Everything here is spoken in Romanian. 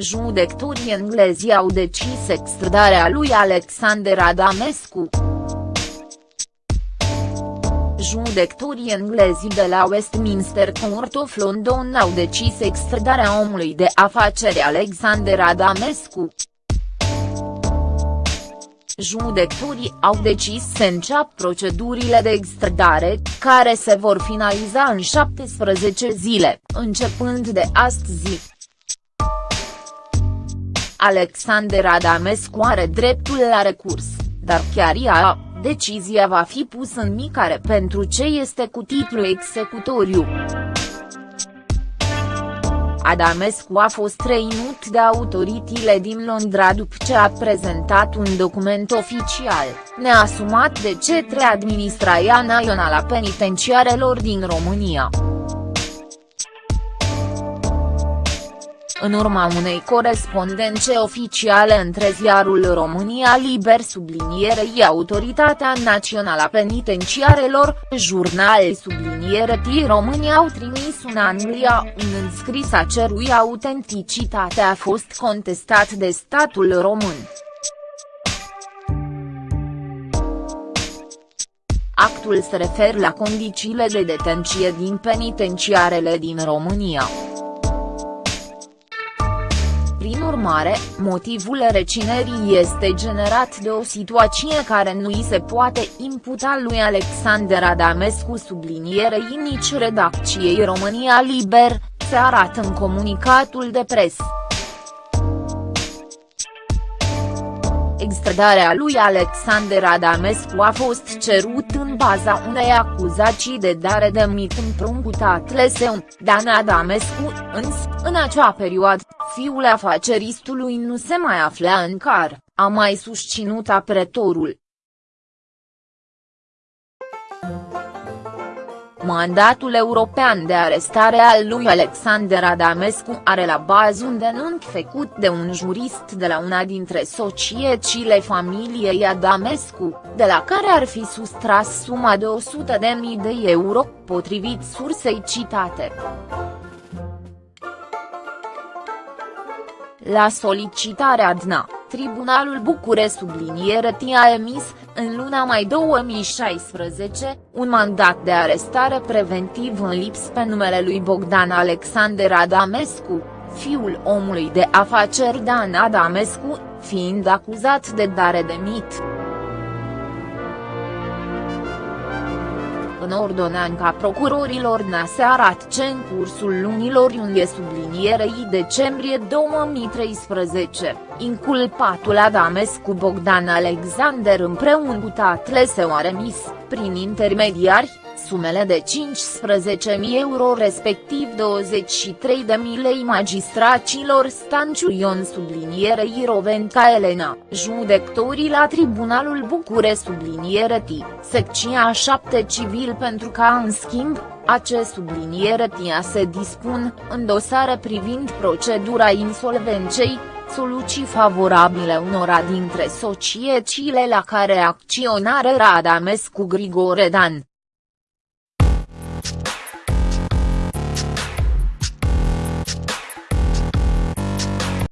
Judecătorii englezi au decis extradarea lui Alexander Adamescu. Judecătorii englezi de la Westminster Court of London au decis extradarea omului de afaceri Alexander Adamescu. Judecătorii au decis să înceapă procedurile de extradare, care se vor finaliza în 17 zile, începând de astăzi. Alexander Adamescu are dreptul la recurs, dar chiar ea, decizia va fi pusă în micare pentru ce este cu titlu executoriu. Adamescu a fost trăinut de autoritățile din Londra după ce a prezentat un document oficial, neasumat de cetre Administrația Națională a Penitenciarelor din România. În urma unei corespondențe oficiale între ziarul România Liber sublinierei Autoritatea Națională a Penitenciarelor, jurnal subliniere T România au trimis un Anglia un înscris a cerui autenticitate a fost contestat de statul român. Actul se referă la condițiile de detenție din penitenciarele din România. Urmare, motivul reținerii este generat de o situație care nu îi se poate imputa lui Alexander Adamescu sublinierei nici redacției România Liber, se arată în comunicatul de presă. Extradarea lui Alexander Adamescu a fost cerut în baza unei acuzații de dare de mit împrumutat leseun, Dan Adamescu, însă, în acea perioadă, fiul afaceristului nu se mai afla în car, a mai susținut apretorul. Mandatul european de arestare al lui Alexander Adamescu are la bază un denunț făcut de un jurist de la una dintre societățile familiei Adamescu, de la care ar fi sustras suma de 100.000 de euro, potrivit sursei citate. La solicitarea DNA, Tribunalul Bucure subliniere a emis, în luna mai 2016, un mandat de arestare preventiv în lips pe numele lui Bogdan Alexander Adamescu, fiul omului de afaceri Dan Adamescu, fiind acuzat de dare de mit. În ordonanța procurorilor se arată ce în cursul lunilor iunie sublinierei decembrie 2013, inculpatul Adamescu Bogdan Alexander împreună cu tatle se a remis, prin intermediari, sumele de 15.000 euro respectiv 23.000 lei magistracilor Stanciu Ion sublinierei Rovenca Elena, judectorii la Tribunalul Bucure subliniere T, secția 7 civil pentru ca în schimb, acest subliniere tia se dispun, în dosare privind procedura insolvenței, soluții favorabile unora dintre societățile la care acționare Radamescu Grigore Dan.